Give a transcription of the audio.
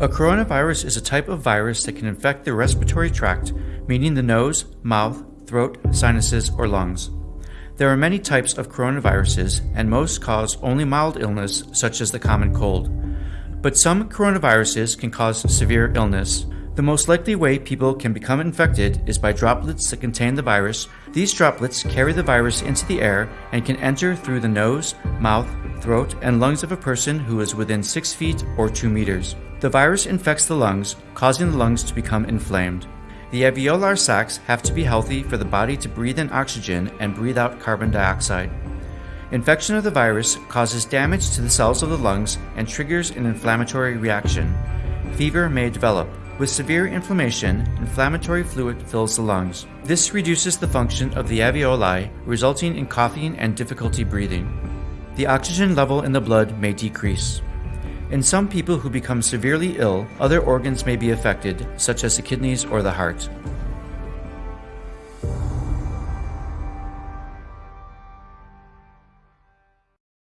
A coronavirus is a type of virus that can infect the respiratory tract, meaning the nose, mouth, throat, sinuses, or lungs. There are many types of coronaviruses, and most cause only mild illness, such as the common cold. But some coronaviruses can cause severe illness. The most likely way people can become infected is by droplets that contain the virus. These droplets carry the virus into the air and can enter through the nose, mouth, throat, and lungs of a person who is within 6 feet or 2 meters. The virus infects the lungs, causing the lungs to become inflamed. The alveolar sacs have to be healthy for the body to breathe in oxygen and breathe out carbon dioxide. Infection of the virus causes damage to the cells of the lungs and triggers an inflammatory reaction. Fever may develop. With severe inflammation, inflammatory fluid fills the lungs. This reduces the function of the alveoli, resulting in coughing and difficulty breathing. The oxygen level in the blood may decrease. In some people who become severely ill, other organs may be affected, such as the kidneys or the heart.